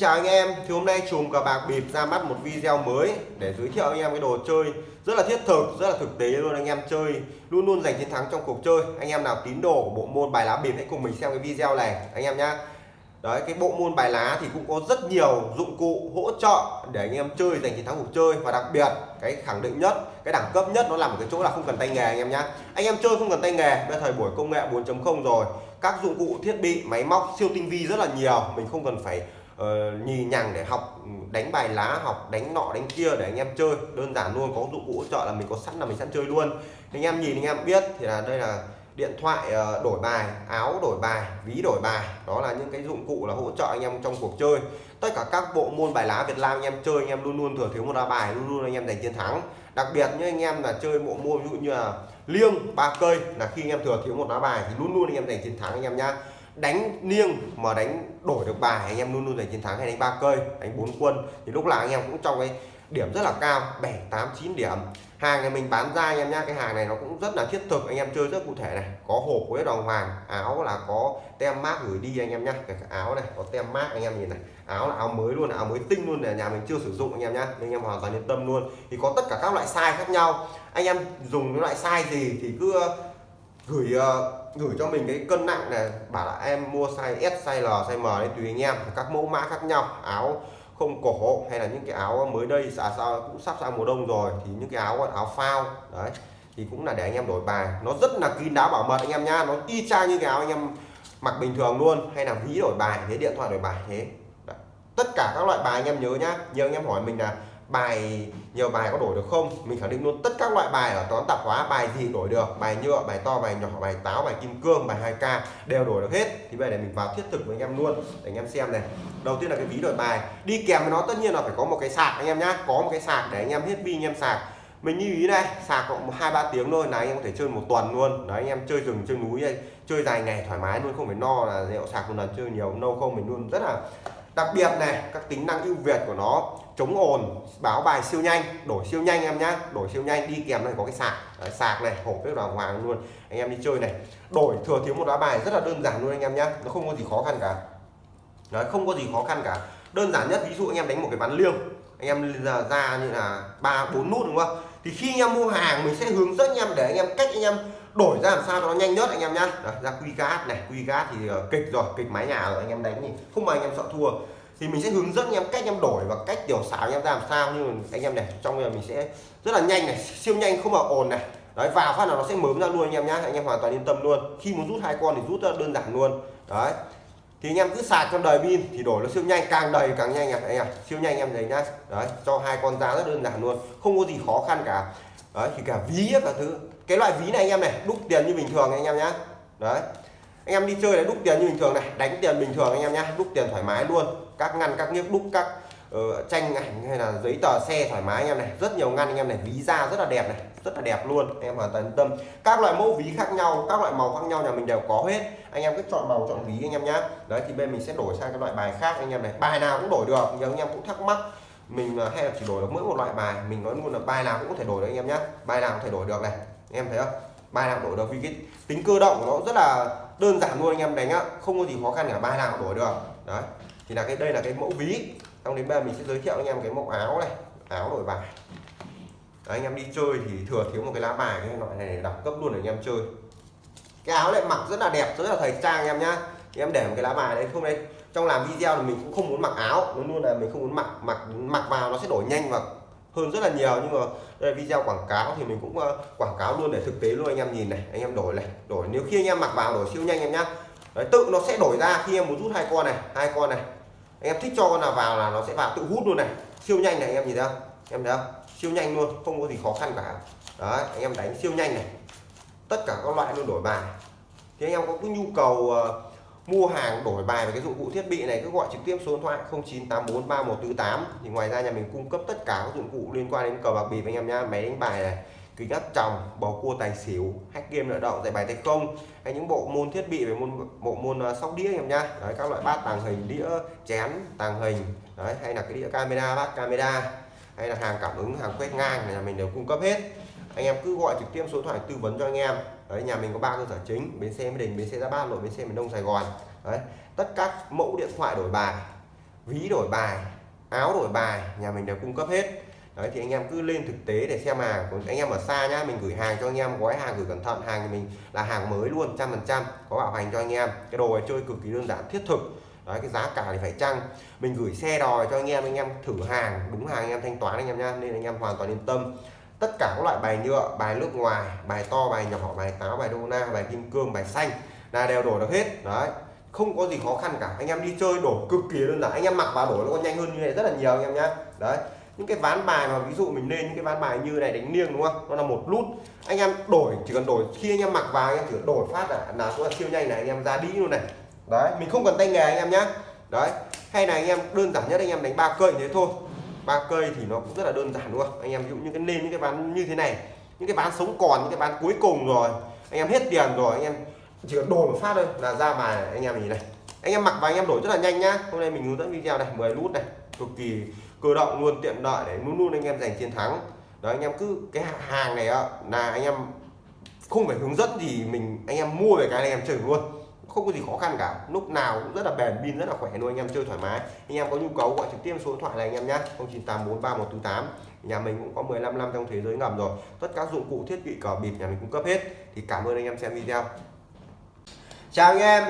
chào anh em. Thì hôm nay chùm cờ bạc bịp ra mắt một video mới để giới thiệu anh em cái đồ chơi. Rất là thiết thực, rất là thực tế luôn anh em chơi. Luôn luôn giành chiến thắng trong cuộc chơi. Anh em nào tín đồ của bộ môn bài lá bịp hãy cùng mình xem cái video này, anh em nhá. Đấy, cái bộ môn bài lá thì cũng có rất nhiều dụng cụ hỗ trợ để anh em chơi giành chiến thắng cuộc chơi. Và đặc biệt, cái khẳng định nhất, cái đẳng cấp nhất nó nằm ở cái chỗ là không cần tay nghề anh em nhá. Anh em chơi không cần tay nghề bây thời buổi công nghệ 4.0 rồi. Các dụng cụ, thiết bị, máy móc, siêu tinh vi rất là nhiều. Mình không cần phải uh, nhì nhằng để học đánh bài lá học đánh nọ đánh kia để anh em chơi đơn giản luôn có dụng cụ hỗ trợ là mình có sẵn là mình sẵn chơi luôn anh em nhìn anh em biết thì là đây là điện thoại uh, đổi bài áo đổi bài ví đổi bài đó là những cái dụng cụ là hỗ trợ anh em trong cuộc chơi tất cả các bộ môn bài lá Việt Nam anh em chơi anh em luôn luôn thừa thiếu một lá bài luôn luôn anh em giành chiến thắng đặc biệt như anh em là chơi bộ môn ví dụ như là liêng ba cây là khi anh em thừa thiếu một lá bài thì luôn luôn anh em giành chiến thắng anh em nhá đánh niêng mà đánh đổi được bài, anh em luôn luôn giành chiến thắng hay đánh ba cây, đánh bốn quân. Thì lúc nào anh em cũng trong cái điểm rất là cao 7 8 9 điểm. Hàng này mình bán ra anh em nhá, cái hàng này nó cũng rất là thiết thực, anh em chơi rất cụ thể này. Có hộp với đồng hoàng, áo là có tem mát gửi đi anh em nhá. Cái áo này, có tem mát anh em nhìn này. Áo là áo mới luôn, áo mới tinh luôn là nhà mình chưa sử dụng anh em nhá. Nên anh em hoàn toàn yên tâm luôn. Thì có tất cả các loại size khác nhau. Anh em dùng cái loại size gì thì cứ gửi uh, gửi cho mình cái cân nặng này. Bảo là em mua size S size L size M đấy tùy anh em. Các mẫu mã khác nhau áo không cổ hay là những cái áo mới đây xả sao cũng sắp sang mùa đông rồi thì những cái áo áo phao đấy thì cũng là để anh em đổi bài. Nó rất là kín đáo bảo mật anh em nhá. Nó y chang như cái áo anh em mặc bình thường luôn hay là ví đổi bài thế điện thoại đổi bài thế. Đấy. tất cả các loại bài anh em nhớ nhá. Nhiều anh em hỏi mình là bài, nhiều bài có đổi được không? Mình khẳng định luôn, tất các loại bài ở toán tạp hóa, bài gì đổi được? Bài nhựa, bài to, bài nhỏ, bài táo, bài kim cương, bài 2k đều đổi được hết. Thì bây giờ mình vào thiết thực với anh em luôn, để anh em xem này. Đầu tiên là cái ví đổi bài. Đi kèm với nó, tất nhiên là phải có một cái sạc, anh em nhá. Có một cái sạc để anh em hết pin, anh em sạc. Mình như ý này, sạc cộng hai, ba tiếng thôi là anh em có thể chơi một tuần luôn. Đấy, anh em chơi rừng, chơi núi đây chơi dài ngày thoải mái luôn, không phải no là rượu sạc một lần, chơi nhiều nâu không, mình luôn rất là đặc biệt này các tính năng ưu việt của nó chống ồn báo bài siêu nhanh đổi siêu nhanh em nhá đổi siêu nhanh đi kèm này có cái sạc. Đấy, sạc này hộp rất là hoàng luôn. Anh em đi chơi này đổi thừa thiếu một lá bài rất là đơn giản luôn anh em nhá nó không có gì khó khăn cả. Đấy, không có gì khó khăn cả. Đơn giản nhất ví dụ anh em đánh một cái bán liêng anh em ra, ra như là ba bốn nút đúng không? Thì khi anh em mua hàng mình sẽ hướng dẫn anh em để anh em cách anh em đổi ra làm sao cho nó nhanh nhất anh em nhá ra quy cát này quy cát thì kịch rồi kịch mái nhà rồi anh em đánh thì không mà anh em sợ thua thì mình sẽ hướng dẫn anh em cách em đổi và cách tiểu xảo anh em ra làm sao nhưng anh em này trong giờ mình sẽ rất là nhanh này siêu nhanh không mà ồn này đấy vào phát là nó sẽ mớm ra luôn anh em nhá anh em hoàn toàn yên tâm luôn khi muốn rút hai con thì rút rất đơn giản luôn đấy thì anh em cứ sạc trong đời pin thì đổi nó siêu nhanh càng đầy càng nhanh anh em siêu nhanh anh em thấy nhá đấy cho hai con ra rất đơn giản luôn không có gì khó khăn cả đấy thì cả ví cả thứ cái loại ví này anh em này đúc tiền như bình thường anh em nhá đấy anh em đi chơi là đúc tiền như bình thường này đánh tiền bình thường anh em nhá đúc tiền thoải mái luôn các ngăn các nghiếc đúc các uh, tranh ảnh hay là giấy tờ xe thoải mái anh em này rất nhiều ngăn anh em này ví da rất là đẹp này rất là đẹp luôn anh em hoàn toàn yên tâm các loại mẫu ví khác nhau các loại màu khác nhau nhà mình đều có hết anh em cứ chọn màu chọn ví anh em nhá đấy thì bên mình sẽ đổi sang cái loại bài khác anh em này bài nào cũng đổi được nhiều anh em cũng thắc mắc mình hay là chỉ đổi được mỗi một loại bài mình nói luôn là bài nào cũng có thể đổi được anh em nhé bài nào cũng thể đổi được này anh em thấy không? Bài nào đổi được vì cái tính cơ động của nó rất là đơn giản luôn anh em đánh á. Không có gì khó khăn cả bài nào đổi được. Đấy thì là cái đây là cái mẫu ví. Xong đến bây giờ mình sẽ giới thiệu anh em cái mẫu áo này áo đổi bài. Đấy, anh em đi chơi thì thừa thiếu một cái lá bài cái loại này đẳng cấp luôn để anh em chơi. Cái áo này mặc rất là đẹp rất là thời trang anh em nhá. Thì em để một cái lá bài đấy không đây trong làm video thì mình cũng không muốn mặc áo. Nó luôn là mình không muốn mặc mặc mặc vào nó sẽ đổi nhanh và hơn rất là nhiều. Nhưng mà đây là video quảng cáo thì mình cũng uh, quảng cáo luôn để thực tế luôn anh em nhìn này anh em đổi này đổi. Nếu khi anh em mặc vào đổi siêu nhanh em nhá. Đấy, tự nó sẽ đổi ra khi em muốn rút hai con này hai con này. Anh em thích cho con nào vào là nó sẽ vào tự hút luôn này. Siêu nhanh này anh em nhìn thấy không? Em thấy không? Siêu nhanh luôn không có gì khó khăn cả. Đấy anh em đánh siêu nhanh này. Tất cả các loại luôn đổi bài. Thì anh em có cái nhu cầu uh, mua hàng đổi bài về cái dụng cụ thiết bị này cứ gọi trực tiếp số điện thoại 09843148 thì ngoài ra nhà mình cung cấp tất cả các dụng cụ liên quan đến cờ bạc bịp anh em nhá. Máy đánh bài này kính áp tròng bầu cua tài xỉu hack game nợ động giải bài tay không hay những bộ môn thiết bị về môn bộ môn uh, sóc đĩa anh em nhá. Đấy các loại bát tàng hình đĩa chén tàng hình. Đấy hay là cái đĩa camera bát camera. Hay là hàng cảm ứng hàng quét ngang này nhà mình đều cung cấp hết. Anh em cứ gọi trực tiếp số điện thoại tư vấn cho anh em đấy, nhà mình có ba cơ sở chính, bến xe mỹ đình, bến xe gia bát nội bến xe miền đông, sài gòn. Đấy, tất các mẫu điện thoại đổi bài, ví đổi bài, áo đổi bài, nhà mình đều cung cấp hết. Đấy, thì anh em cứ lên thực tế để xem hàng. Còn anh em ở xa nhá, mình gửi hàng cho anh em, gói hàng gửi cẩn thận. Hàng thì mình là hàng mới luôn, trăm phần trăm, có bảo hành cho anh em. Cái đồ này chơi cực kỳ đơn giản, thiết thực. Đấy, cái giá cả thì phải chăng? Mình gửi xe đòi cho anh em anh em thử hàng, đúng hàng anh em thanh toán anh em nhá, nên anh em hoàn toàn yên tâm tất cả các loại bài nhựa bài nước ngoài, bài to, bài nhỏ, bài táo, bài đô na bài kim cương, bài xanh là đều đổi được hết. Đấy, không có gì khó khăn cả. Anh em đi chơi đổi cực kỳ đơn giản. Anh em mặc vào đổi nó còn nhanh hơn như này rất là nhiều anh em nhá. Đấy, những cái ván bài mà ví dụ mình lên những cái ván bài như này đánh liêng đúng không? Nó là một nút anh em đổi, chỉ cần đổi, khi anh em mặc vào anh em chỉ đổi phát là là số siêu nhanh này, anh em ra đi luôn này. Đấy, mình không cần tay nghề anh em nhá. Đấy, hay là anh em đơn giản nhất anh em đánh ba cây thế thôi ba cây thì nó cũng rất là đơn giản, đúng không? Anh em ví dụ như cái lên những cái ván như thế này, những cái ván sống còn, những cái ván cuối cùng rồi, anh em hết tiền rồi, anh em chỉ cần đổi một phát thôi là ra bài anh em nhìn này. Anh em mặc và anh em đổi rất là nhanh nhá. Hôm nay mình hướng dẫn video này 10 nút này, cực kỳ cơ động luôn, tiện lợi để luôn luôn anh em giành chiến thắng. Đó anh em cứ cái hàng này là anh em không phải hướng dẫn gì mình, anh em mua về cái này anh em chơi luôn không có gì khó khăn cả. Lúc nào cũng rất là bền, pin rất là khỏe luôn, anh em chơi thoải mái. Anh em có nhu cầu gọi trực tiếp số điện thoại này anh em nhé 09843148 nhà mình cũng có 15 năm trong thế giới ngầm rồi. Tất cả dụng cụ, thiết bị, cờ bịp nhà mình cung cấp hết. Thì cảm ơn anh em xem video. Chào anh em.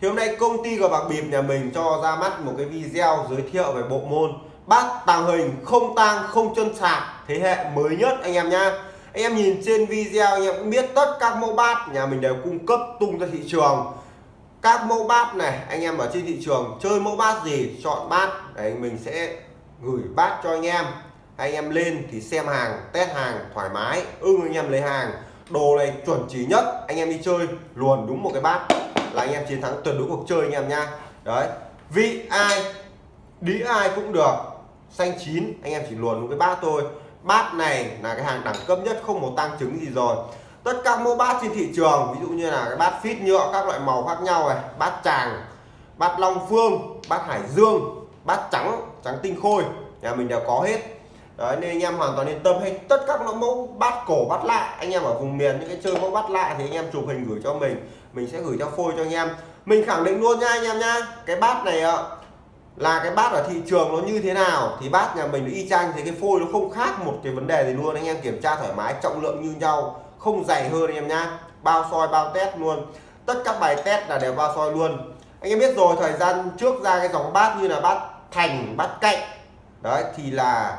Thì hôm nay công ty cờ bạc bịp nhà mình cho ra mắt một cái video giới thiệu về bộ môn bát tàng hình không tang, không chân sạc thế hệ mới nhất anh em nhá. Anh em nhìn trên video anh em cũng biết tất các mẫu bát nhà mình đều cung cấp tung ra thị trường các mẫu bát này, anh em ở trên thị trường chơi mẫu bát gì, chọn bát. Đấy, mình sẽ gửi bát cho anh em. Anh em lên thì xem hàng, test hàng, thoải mái. Ưng anh em lấy hàng. Đồ này chuẩn chỉ nhất, anh em đi chơi, luồn đúng một cái bát là anh em chiến thắng tuyệt đối cuộc chơi anh em nha đấy, vị ai đĩ ai cũng được. Xanh chín, anh em chỉ luồn đúng cái bát thôi. Bát này là cái hàng đẳng cấp nhất, không một tăng chứng gì rồi tất cả mẫu bát trên thị trường, ví dụ như là cái bát phít nhựa, các loại màu khác nhau này, bát tràng, bát long phương, bát hải dương, bát trắng trắng tinh khôi, nhà mình đều có hết. Đấy, nên anh em hoàn toàn yên tâm hay tất các mẫu bát cổ, bát lạ, anh em ở vùng miền, những cái chơi mẫu bát lạ thì anh em chụp hình gửi cho mình mình sẽ gửi cho phôi cho anh em. Mình khẳng định luôn nha anh em nha, cái bát này ạ, là cái bát ở thị trường nó như thế nào, thì bát nhà mình y chang thì cái phôi nó không khác một cái vấn đề gì luôn. Anh em kiểm tra thoải mái, trọng lượng như nhau không dày hơn anh em nhá. Bao soi, bao test luôn. Tất các bài test là đều bao soi luôn. Anh em biết rồi, thời gian trước ra cái dòng bát như là bát thành, bát cạnh. Đấy, thì là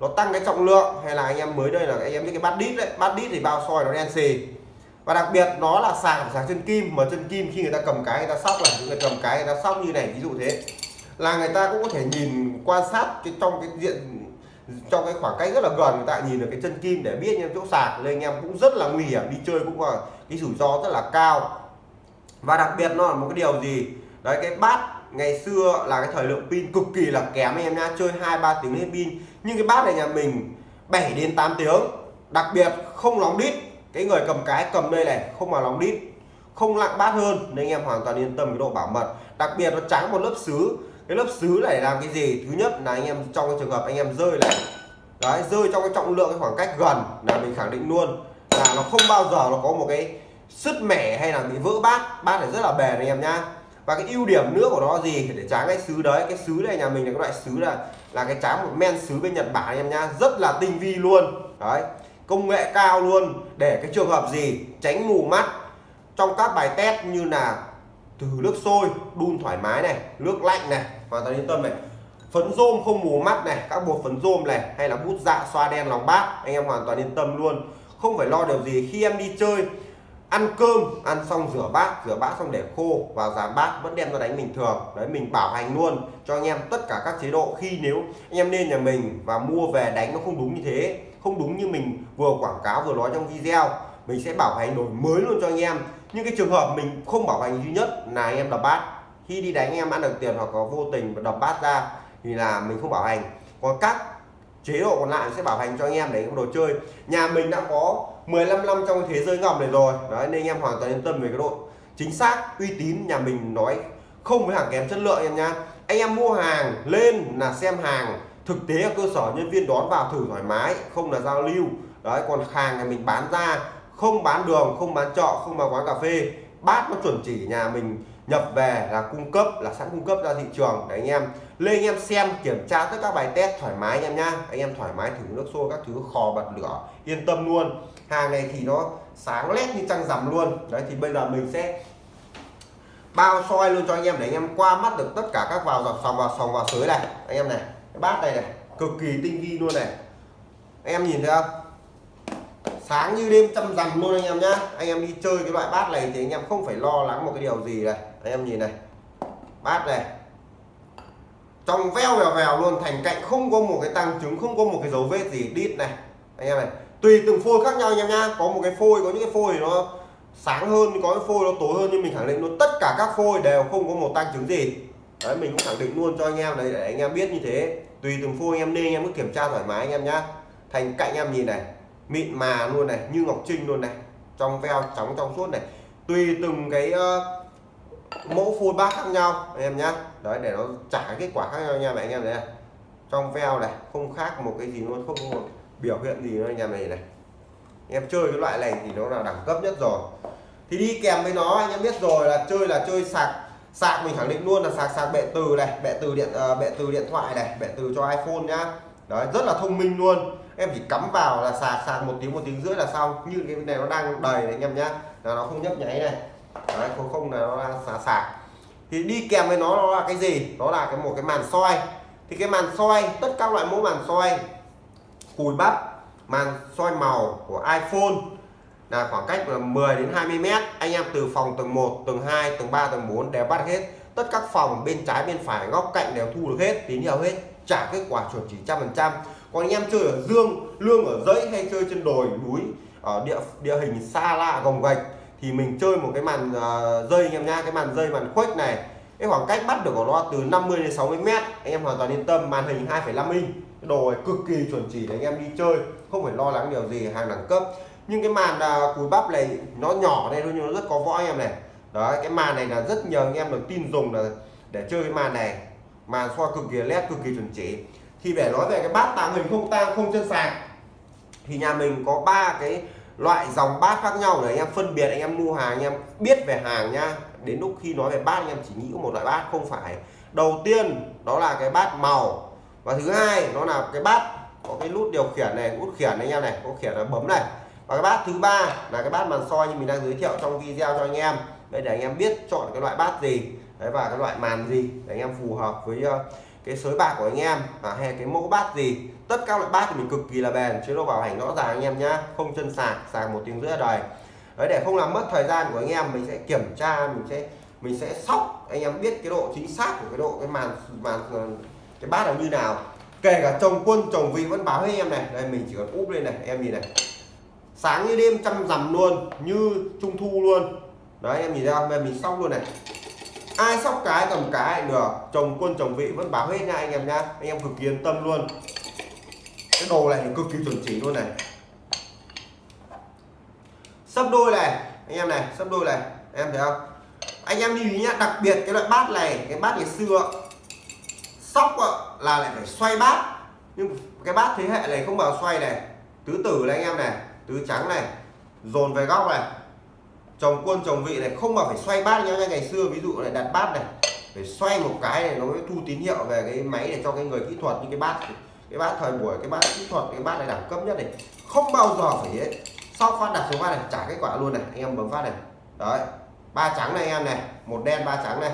nó tăng cái trọng lượng. Hay là anh em mới đây là anh em biết cái bát đít đấy. Bát đít thì bao soi nó đen xì. Và đặc biệt nó là sàng sàng chân kim. Mà chân kim khi người ta cầm cái, người ta sóc là những người cầm cái, người ta sóc như này, ví dụ thế. Là người ta cũng có thể nhìn quan sát cái trong cái diện trong cái khoảng cách rất là gần người ta nhìn được cái chân kim để biết những chỗ sạc, nên anh em cũng rất là nguy hiểm, đi chơi cũng là cái rủi ro rất là cao. Và đặc biệt nó là một cái điều gì? Đấy, cái bát ngày xưa là cái thời lượng pin cực kỳ là kém anh em nha chơi hai ba tiếng hết pin. Nhưng cái bát này nhà mình 7 đến 8 tiếng, đặc biệt không lóng đít. Cái người cầm cái cầm đây này, không mà lóng đít, không lặng bát hơn, nên anh em hoàn toàn yên tâm cái độ bảo mật. Đặc biệt nó trắng một lớp sứ cái lớp sứ này làm cái gì? Thứ nhất là anh em trong cái trường hợp anh em rơi này. Đấy, rơi trong cái trọng lượng cái khoảng cách gần là mình khẳng định luôn. Là nó không bao giờ nó có một cái sứt mẻ hay là bị vỡ bát. Bát này rất là bền anh em nhá. Và cái ưu điểm nữa của nó gì? Để tráng cái sứ đấy. Cái sứ này nhà mình là cái loại sứ là là cái tráng một men sứ bên Nhật Bản anh em nhá. Rất là tinh vi luôn. Đấy, công nghệ cao luôn. Để cái trường hợp gì? Tránh mù mắt. Trong các bài test như là từ nước sôi, đun thoải mái này, nước lạnh này, hoàn toàn yên tâm này. Phấn rôm không mù mắt này, các bột phấn rôm này, hay là bút dạ xoa đen lòng bát, anh em hoàn toàn yên tâm luôn. Không phải lo điều gì khi em đi chơi, ăn cơm, ăn xong rửa bát rửa bát xong để khô và giá bát vẫn đem ra đánh bình thường. Đấy, mình bảo hành luôn cho anh em tất cả các chế độ. Khi nếu anh em lên nhà mình và mua về đánh nó không đúng như thế, không đúng như mình vừa quảng cáo vừa nói trong video, mình sẽ bảo hành đổi mới luôn cho anh em nhưng cái trường hợp mình không bảo hành duy nhất là anh em đập bát. Khi đi đánh em ăn được tiền hoặc có vô tình và đập bát ra thì là mình không bảo hành. Còn các chế độ còn lại sẽ bảo hành cho anh em để đồ chơi. Nhà mình đã có 15 năm trong thế giới ngầm này rồi. Đấy, nên anh em hoàn toàn yên tâm về cái độ chính xác, uy tín nhà mình nói không với hàng kém chất lượng em nha anh em mua hàng lên là xem hàng thực tế ở cơ sở, nhân viên đón vào thử thoải mái, không là giao lưu. Đấy, còn hàng nhà mình bán ra không bán đường không bán trọ, không bán quán cà phê. Bát nó chuẩn chỉ nhà mình nhập về là cung cấp là sẵn cung cấp ra thị trường. Để anh em lên anh em xem kiểm tra tất các bài test thoải mái anh em nhá. Anh em thoải mái thử nước sôi các thứ khò bật lửa yên tâm luôn. Hàng này thì nó sáng lét như trăng rằm luôn. Đấy thì bây giờ mình sẽ bao soi luôn cho anh em để anh em qua mắt được tất cả các vào dọc sòng vào sòng vào sới này. Anh em này cái bát này này cực kỳ tinh vi luôn này. Anh em nhìn thấy không? Sáng như đêm trăm rằm luôn anh em nhá. Anh em đi chơi cái loại bát này thì anh em không phải lo lắng một cái điều gì này. Anh em nhìn này. Bát này. Trong veo vèo vèo luôn thành cạnh không có một cái tăng chứng, không có một cái dấu vết gì đít này. Anh em này tùy từng phôi khác nhau anh em nhá. Có một cái phôi có những cái phôi nó sáng hơn có cái phôi nó tối hơn nhưng mình khẳng định luôn tất cả các phôi đều không có một tăng chứng gì. Đấy mình cũng khẳng định luôn cho anh em đấy để anh em biết như thế. Tùy từng phôi anh em nên anh em cứ kiểm tra thoải mái anh em nhá. Thành cạnh em nhìn này mịn mà luôn này như ngọc trinh luôn này trong veo trắng trong suốt này. Tùy từng cái uh, mẫu phun bát khác nhau anh em nhá. Đấy để nó trả kết quả khác nhau nha anh em này. Trong veo này không khác một cái gì luôn không có một biểu hiện gì nữa anh em này. Này em chơi cái loại này thì nó là đẳng cấp nhất rồi. Thì đi kèm với nó anh em biết rồi là chơi là chơi sạc sạc mình khẳng định luôn là sạc sạc bệ từ này bệ từ điện uh, bệ từ điện thoại này bệ từ cho iPhone nhá đấy, rất là thông minh luôn. Em chỉ cắm vào là sạc sạc một tiếng một tiếng rưỡi là xong. Như cái này nó đang đầy này, anh em nhá. Là nó không nhấp nháy này. Đấy, không không là nó đang sạc sạc. Thì đi kèm với nó nó là cái gì? Đó là cái một cái màn soi. Thì cái màn soi, tất các loại mẫu màn soi, cùi bắp, màn soi màu của iPhone là khoảng cách là 10 đến 20 mét. Anh em từ phòng tầng 1 tầng 2 tầng 3 tầng 4 đều bắt hết. Tất các phòng bên trái, bên phải, góc cạnh đều thu được hết, tín hiệu hết trả kết quả chuẩn chỉ trăm phần trăm. Còn anh em chơi ở dương lương ở dãy hay chơi trên đồi núi ở địa địa hình xa lạ gồng gạch thì mình chơi một cái màn uh, dây anh em nha cái màn dây màn khuếch này. Cái khoảng cách bắt được của nó từ 50 đến 60 mét. Anh em hoàn toàn yên tâm màn hình 2,5 inch. Cái đồ này cực kỳ chuẩn chỉ để anh em đi chơi không phải lo lắng điều gì hàng đẳng cấp. Nhưng cái màn à, uh, cúi bắp này nó nhỏ đây thôi nhưng nó rất có võ anh em này. Đó cái màn này là rất nhờ anh em được tin dùng là để chơi cái màn này mà soi cực kỳ led cực kỳ chuẩn chỉ. Thì để nói về cái bát tàng hình không tang, không chân sạc thì nhà mình có ba cái loại dòng bát khác nhau để anh em phân biệt, anh em mua hàng, anh em biết về hàng nha. Đến lúc khi nói về bát, anh em chỉ nghĩ một loại bát, không phải. Đầu tiên, đó là cái bát màu. Và thứ hai, nó là cái bát có cái nút điều khiển này nút khiển anh em này, có khiển là bấm này. Và cái bát thứ ba là cái bát màn soi như mình đang giới thiệu trong video cho anh em. Đây để anh em biết chọn cái loại bát gì đấy và cái loại màn gì để anh em phù hợp với ờ, cái sới bạc của anh em à, hay cái mẫu bát gì. Tất các loại bát thì mình cực kỳ là bền chế độ bảo hành rõ ràng anh em nhá. Không chân sạc sạc một tiếng rưỡi đời đấy để không làm mất thời gian của anh em mình sẽ kiểm tra mình sẽ mình sẽ sóc. Anh em biết cái độ chính xác của cái độ cái màn màn ờ, cái bát là như nào. Kể cả chồng quân chồng vị vẫn báo với em này. Đây mình chỉ cần úp lên này em nhìn này. Sáng như đêm chăm rằm luôn như trung thu luôn. Đấy em nhìn ra đây mình sóc luôn này ai sóc cái cầm cái được. Chồng quân, chồng vị vẫn báo hết nha anh em nha. Anh em cực kỳ yên tâm luôn. Cái đồ này cực kỳ chuẩn chỉ luôn này. Sấp đôi này, anh em này sấp đôi này. Em thấy không? Anh em lưu ý nhá, đặc biệt cái loại bát này, cái bát ngày xưa, sóc là lại phải xoay bát. Nhưng cái bát thế hệ này không bao xoay này. Tứ tử này anh em này, tứ trắng này, dồn về góc này chồng quân, chồng vị này không mà phải xoay bát nhá ngày xưa ví dụ này đặt bát này, phải xoay một cái này nó mới thu tín hiệu về cái máy để cho cái người kỹ thuật như cái bát cái bát thời buổi, cái bát kỹ thuật, cái bát này đẳng cấp nhất này, không bao giờ phải ấy. Sau phát đặt số bát này, trả kết quả luôn này. Anh em bấm phát này. Đấy, ba trắng này anh em này, một đen, ba trắng này.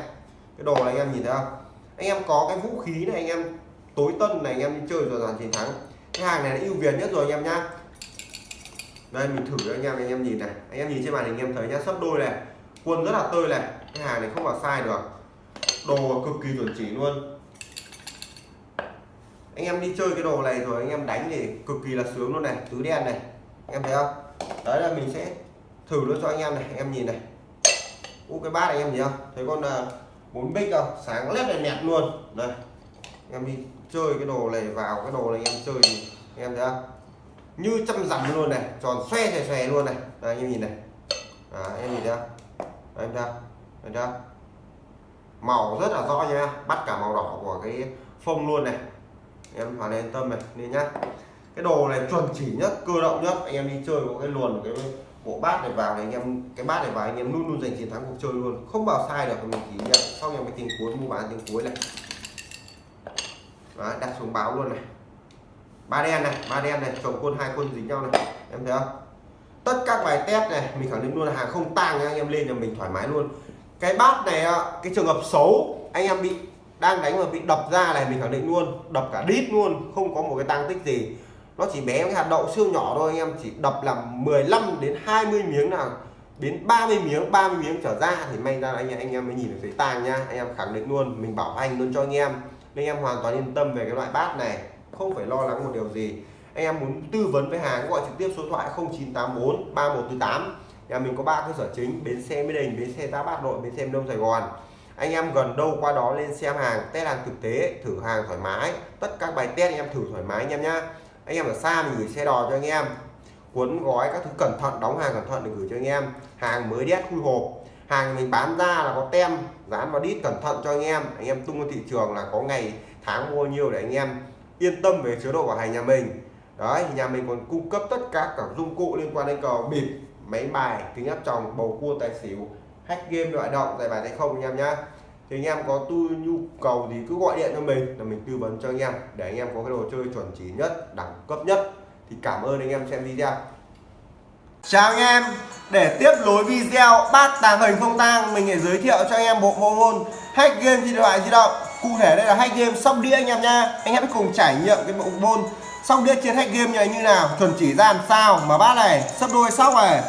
Cái đồ này anh em nhìn thấy không? Anh em có cái vũ khí này, anh em tối tân này, anh em đi chơi rồi giành chiến thắng. Cái hàng này là ưu việt nhất rồi anh em nhá đây, mình thử cho anh em anh em nhìn này. Anh em nhìn trên màn hình anh em thấy nhá sấp đôi này. Quân rất là tươi này. Cái hàng này không vào sai được. Đồ cực kỳ chuẩn chỉ luôn. Anh em đi chơi cái đồ này rồi, anh em đánh thì cực kỳ là sướng luôn này. Tứ đen này. Anh em thấy không? Đấy là mình sẽ thử luôn cho anh em này. Anh em nhìn này. U cái bát này anh em nhìn không? Thấy con à, bốn bích không? Sáng lét này nẹt luôn. Đây. Anh em đi chơi cái đồ này vào cái đồ này anh em chơi thì anh em thấy không? Như chăm dặm luôn này tròn xoe xoè xòe luôn này. Đây, anh em nhìn này. À, em nhìn ra, anh đây, em thấy em ra, màu rất là rõ nha. Bắt cả màu đỏ của cái phông luôn này. Em hoàn yên tâm này đi nhá. Cái đồ này chuẩn chỉ nhất cơ động nhất. Anh em đi chơi có cái luồn cái bộ bát này vào này anh em cái bát này vào anh em luôn luôn giành chiến thắng cuộc chơi luôn. Không bao sai được mình chỉ nhận. Sau em cái tiếng cuối mua bán tiếng cuối này. Đó đặt xuống báo luôn này ba đen này, ba đen này, chồng quân, hai quân dính nhau này. Em thấy không? Tất các bài test này, mình khẳng định luôn là hàng không tang anh em lên là mình thoải mái luôn. Cái bát này cái trường hợp xấu, anh em bị, đang đánh mà bị đập ra này, mình khẳng định luôn, đập cả đít luôn, không có một cái tăng tích gì. Nó chỉ bé cái hạt đậu siêu nhỏ thôi, anh em chỉ đập làm 15 đến 20 miếng nào, đến 30 miếng 30 miếng trở ra thì may ra anh em anh em mới nhìn được thấy tang nha anh em khẳng định luôn, mình bảo hành luôn cho anh em. Nên em hoàn toàn yên tâm về cái loại bát này không phải lo lắng một điều gì. Anh em muốn tư vấn với hàng gọi trực tiếp số thoại 0984 3148 nhà mình có ba cơ sở chính, bến xe mỹ đình, bến xe tá bát nội, bến xe đông, sài gòn. Anh em gần đâu qua đó lên xem hàng, test hàng thực tế, thử hàng thoải mái. Tất các bài test anh em thử thoải mái anh em nhá. Anh em ở xa mình gửi xe đò cho anh em. Cuốn gói các thứ cẩn thận, đóng hàng cẩn thận để gửi cho anh em. Hàng mới đét khui hộp. Hàng mình bán ra là có tem, dán vào đít cẩn thận cho anh em. Anh em tung ra thị trường là có ngày, tháng mua nhiều để anh em yên tâm về chế độ bảo hành nhà mình. Đấy, nhà mình còn cung cấp tất cả các dụng cụ liên quan đến cờ bịp, máy bài, kính áp tròng, bầu cua, tài xỉu, hack game loại động giải bài tay không anh em nhá. Thì anh em có tu, nhu cầu thì cứ gọi điện cho mình là mình tư vấn cho anh em, để anh em có cái đồ chơi chuẩn chỉ nhất, đẳng cấp nhất. Thì cảm ơn anh em xem video. Chào anh em, để tiếp nối video bát tàng hình không tang, mình sẽ giới thiệu cho anh em bộ môn hack game di loại di động cụ thể đây là hack game sóc đĩa anh em nha anh em cùng trải nghiệm cái bộ môn sóc đĩa trên hack game này như nào. Chuẩn chỉ ra làm sao mà bát này sấp đôi sóc này.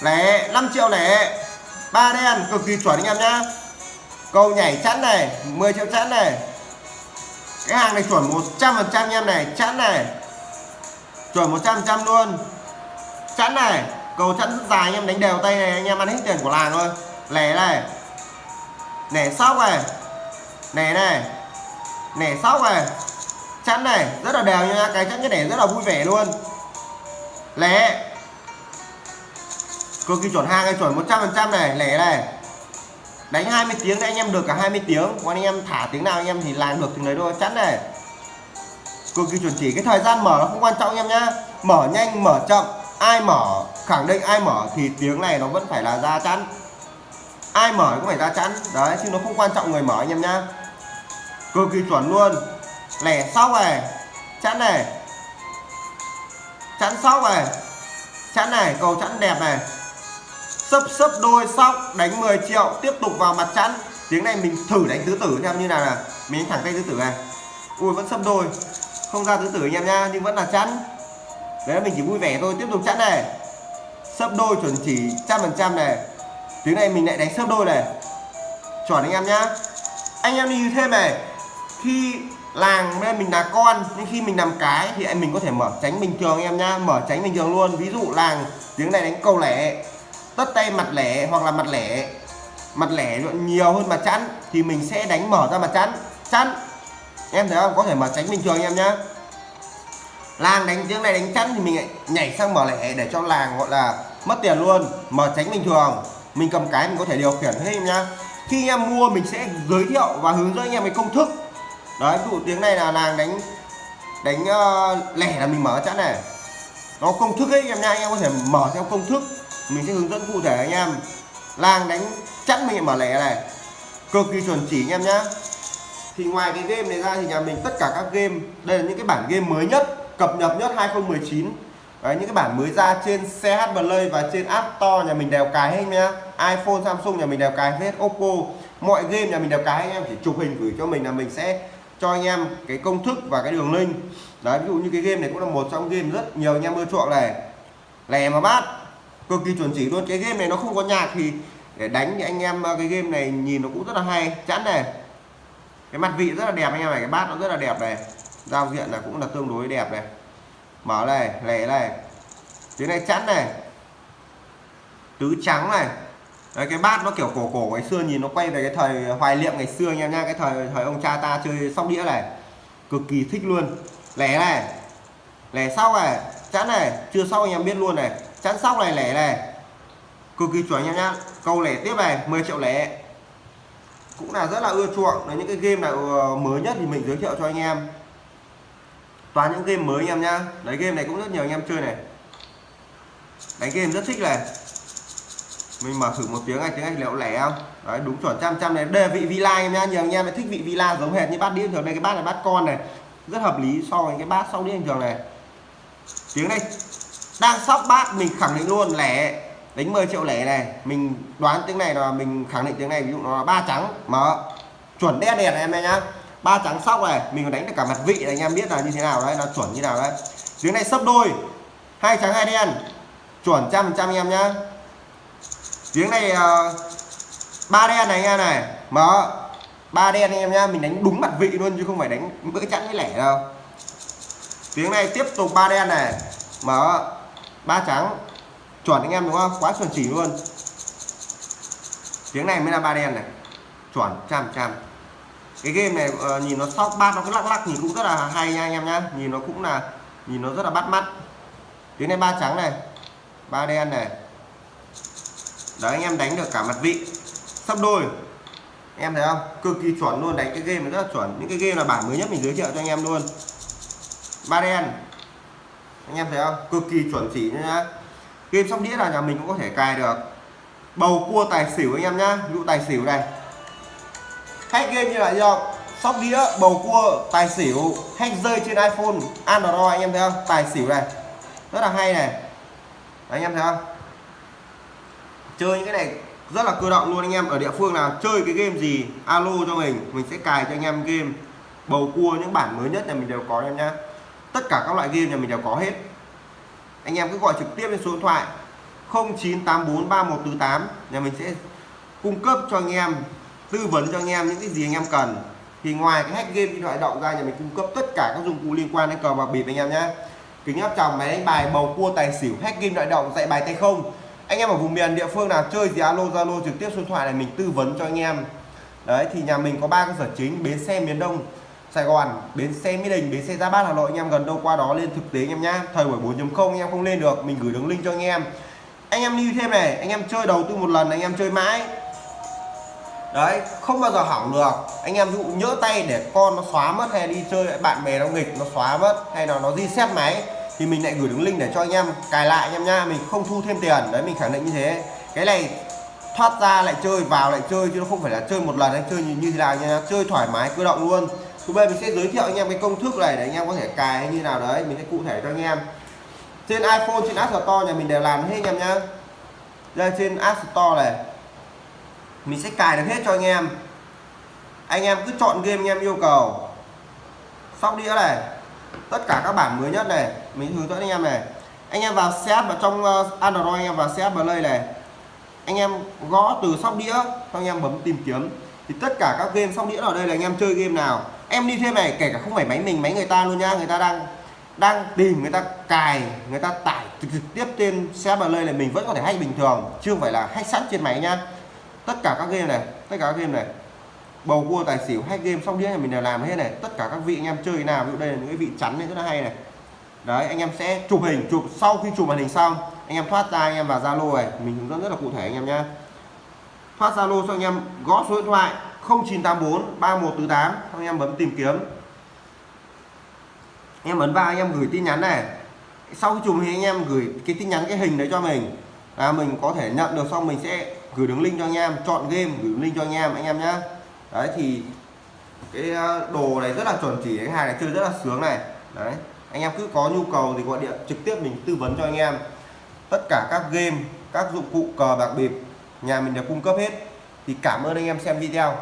Lẻ 5 triệu lẻ. Ba đen, cực kỳ chuẩn anh em nhá. Câu nhảy chắn này 10 triệu chắn này. Cái hàng này chuẩn 100 phần trăm em này chắn này. Chuẩn 100 trăm luôn. Chắn này, cầu chắn rất dài anh em, đánh đều tay này, anh em ăn hết tiền của làng thôi. Lẻ này. Lẻ sóc này nẻ này. Nẻ sóc này. Chắn này. Rất là đều nha. Cái chắn cái nẻ rất là vui vẻ luôn. Lẻ cực kỳ chuẩn hàng này, chuẩn 100 phần trăm này. Lẻ này. Đánh 20 tiếng thì anh em được cả 20 tiếng. Còn anh em thả tiếng nào anh em thì làm được tiếng đấy thôi. Chắn này. Cực kỳ chuẩn chỉ. Cái thời gian mở nó không quan trọng anh em nhá. Mở nhanh, mở chậm. Ai mở, khẳng định ai mở thì tiếng này nó vẫn phải là ra chắn. Ai mở cũng phải ra chắn. Đấy, chứ nó không quan trọng người mở anh em nhá cực kỳ chuẩn luôn. Lẻ sóc này chắn này. Chắn sóc này chắn này, cầu chắn đẹp này. Sấp sấp đôi sóc đánh 10 triệu, tiếp tục vào mặt chắn tiếng này mình thử đánh tứ tử xem như nào là mình đánh thẳng tay tứ tử này. Ui, vẫn sấp đôi. Không ra tứ tử anh em nha nhưng vẫn là chắn đấy, mình chỉ vui vẻ thôi, tiếp tục chắn này. Sấp đôi chuẩn chỉ trăm phần trăm này. Tiếng này mình lại đánh sấp đôi này. Chuẩn anh em nhá. Anh em đi thêm này khi làng đây mình là con, nhưng khi mình làm cái thì anh mình có thể mở tránh bình thường em nhá, mở tránh bình thường luôn. Ví dụ làng tiếng này đánh câu lẻ, tất tay mặt lẻ hoặc là mặt lẻ mặt lẻ nhiều hơn mặt chắn thì mình sẽ đánh mở ra mặt chắn chắn em thấy không? Có thể mở tránh bình thường em nhá. Làng đánh tiếng này đánh chắn thì mình nhảy sang mở lẻ để cho làng gọi là mất tiền luôn. Mở tránh bình thường, mình cầm cái mình có thể điều khiển hết em nhá. Khi em mua mình sẽ giới thiệu và hướng dẫn anh em về công thức đấy ví dụ tiếng này là làng đánh đánh uh, lẻ là mình mở chẵn này. Nó công thức ấy em nha anh em có thể mở theo công thức. Mình sẽ hướng dẫn cụ thể anh em. Làng đánh chắc mình mở lẻ này. Cực kỳ chuẩn chỉ anh em nhá. Thì ngoài cái game này ra thì nhà mình tất cả các game đây là những cái bản game mới nhất cập nhật nhất 2019 Đấy, những cái bản mới ra trên CH Play và trên App Store nhà mình đều cài hết nhá. iPhone Samsung nhà mình đều cài hết Oppo. Mọi game nhà mình đều cài anh em chỉ chụp hình gửi cho mình là mình sẽ cho anh em cái công thức và cái đường link. Đấy, ví dụ như cái game này cũng là một trong game rất nhiều anh em ưa chuộng này. Lè mà bát, cực kỳ chuẩn chỉ luôn. Cái game này nó không có nhạc thì để đánh thì anh em ờ, cái game này nhìn nó cũng rất là hay, chẵn này. Cái mặt vị rất là đẹp anh em này, cái bát nó rất là đẹp này. Giao diện là cũng là tương đối đẹp này. Mở này lẻ này. Tiếng này chẵn này. Tứ trắng này. Đấy, cái bát nó kiểu cổ cổ ngày xưa nhìn nó quay về cái thời hoài niệm ngày xưa anh em nha cái thời thời ông cha ta chơi sóc đĩa này. Cực kỳ thích luôn. Lẻ này lẻ sau này chắn này chưa sau anh em biết luôn này. Chắn sóc này lẻ này. Cực kỳ chuẩn nha nhá câu lẻ tiếp này 10 triệu lẻ. Cũng là rất là ưa chuộng. Là những cái game nào ờ, mới nhất thì mình giới thiệu cho anh em. Toàn những game mới anh em nhá. Đấy game này cũng rất nhiều anh em chơi này. Đánh game rất thích này mình mở thử một tiếng này, tiếng anh liệu lẻ không? Đấy, đúng chuẩn, trăm trăm này. Đề vị villa em nhá nhiều anh em thích vị villa giống hệt như bát đĩa thường. Đây, cái bát này bát con này, rất hợp lý so với cái bát sau đĩa thường này. Tiếng này đang sóc bát, mình khẳng định luôn, lẻ. Đánh 10 triệu lẻ này. Mình đoán tiếng này là mình khẳng định tiếng này, ví dụ nó là ba trắng. Mở. Chuẩn đen đèn em nhá. Ba trắng sóc này, mình còn đánh được cả mặt vị này, anh em biết là như thế nào đấy, nó chuẩn như nào đấy. Tiếng này sấp đôi. Hai trắng, hai đen. Chuẩn trăm trăm em nhá tiếng này ờ, ba đen này anh em này. Mở. Ba đen anh em nhá mình đánh đúng mặt vị luôn chứ không phải đánh bữa chẵn với lẻ đâu. Tiếng này tiếp tục ba đen này. Mở. Ba trắng. Chuẩn anh em đúng không? Quá chuẩn chỉ luôn. Tiếng này mới là ba đen này. Chuẩn trăm trăm cái game này uh, nhìn nó sóc bát nó cứ lắc lắc nhìn cũng rất là hay nha anh em nhá. Nhìn nó cũng là nhìn nó rất là bắt mắt. Tiếng này ba trắng này. Ba đen này đấy anh em đánh được cả mặt vị. Sắp đôi. Em thấy không? Cực kỳ chuẩn luôn đánh cái game này rất là chuẩn. Những cái game là bản mới nhất mình giới thiệu cho anh em luôn. Ba đen. Anh em thấy không? Cực kỳ chuẩn chỉ nhá. Game sóc đĩa là nhà mình cũng có thể cài được. Bầu cua tài xỉu anh em nhá. Ví dụ tài xỉu này. Hack game như vậy không sóc đĩa bầu cua tài xỉu hack rơi trên iphone android anh em thấy không? Tài xỉu này. Rất là hay này. Đấy, anh em thấy không? Chơi những cái này rất là cơ động luôn anh em. Ở địa phương nào chơi cái game gì, alo cho mình mình sẽ cài cho anh em game. Bầu cua, những bản mới nhất là mình đều có em nhá. Tất cả các loại game nhà mình đều có hết. Anh em cứ gọi trực tiếp lên số điện thoại 09843148 nhà mình sẽ cung cấp cho anh em, tư vấn cho anh em những cái gì anh em cần. Thì ngoài cái hack game, điện thoại động ra nhà mình cung cấp tất cả các dụng cụ liên quan đến cờ bạc bịp anh em nhé kính áp tròng máy đánh bài, bầu cua, tài xỉu, hack game điện động, dạy bài tay không anh em ở vùng miền địa phương nào chơi gì alo zalo trực tiếp số điện thoại này mình tư vấn cho anh em đấy thì nhà mình có ba cơ sở chính bến xe miền đông Sài Gòn, bến xe Mỹ Đình, bến xe Giáp Bát Hà Nội anh em gần đâu qua đó lên thực tế anh em nhá. Thời buổi 4.0 anh em không lên được, mình gửi đường link cho anh em. Anh em lưu thêm này, anh em chơi đầu tư một lần anh em chơi mãi. Đấy, không bao giờ hỏng được. Anh em ví dụ nhỡ tay để con nó xóa mất hay đi chơi bạn bè nó nghịch nó xóa mất hay là nó reset máy thì mình lại gửi đường link để cho anh em cài lại anh em nha, mình không thu thêm tiền. Đấy mình khẳng định như thế. Cái này thoát ra lại chơi vào lại chơi chứ nó không phải là chơi một lần anh chơi như, như thế nào nha, chơi thoải mái cơ động luôn. Thứ bây mình sẽ giới thiệu anh em cái công thức này để anh em có thể cài như nào đấy. Mình sẽ cụ thể cho anh em. Trên iPhone trên App Store nhà mình đều làm hết anh em nhá. Đây trên App Store này mình sẽ cài được hết cho anh em. Anh em cứ chọn game anh em yêu cầu. Sóc đĩa này tất cả các bản mới nhất này, mình hướng dẫn anh em này. Anh em vào set vào trong ờ, Android, anh em vào set play này. Anh em gõ từ sóc đĩa anh em bấm tìm kiếm. Thì tất cả các game sóc đĩa ở đây là anh em chơi game nào. Em đi thêm này, kể cả không phải máy mình, máy người ta luôn nha. Người ta đang đang tìm, người ta cài, người ta tải trực tiếp trên xe Play lây này mình vẫn có thể hack bình thường, chứ không phải là hack sẵn trên máy nhá tất cả các game này, tất cả các game này bầu cua tài xỉu hack game sóc đĩa này mình đều làm hết này. Tất cả các vị anh em chơi nào, ví dụ đây là những cái vị chắn này rất là hay này. Đấy, anh em sẽ chụp hình, chụp, sau khi chụp màn hình xong, anh em thoát ra, anh em vào zalo này. Mình hướng dẫn rất là cụ thể anh em nhá. Thoát zalo cho anh em, gõ số điện thoại 0984 3148 anh em bấm tìm kiếm. Anh em ấn vào, anh em gửi tin nhắn này. Sau khi chụp thì anh em gửi cái tin nhắn, cái hình đấy cho mình. Là mình có thể nhận được, xong mình sẽ gửi đường link cho anh em, chọn game, gửi link cho anh em anh em nhé đấy, thì cái ờ, đồ này rất là chuẩn chỉ, cái hàng này chơi rất là sướng này. Đấy, anh em cứ có nhu cầu thì gọi điện trực tiếp mình tư vấn cho anh em. Tất cả các game, các dụng cụ cờ, bạc bịp, nhà mình đều cung cấp hết. Thì cảm ơn anh em xem video.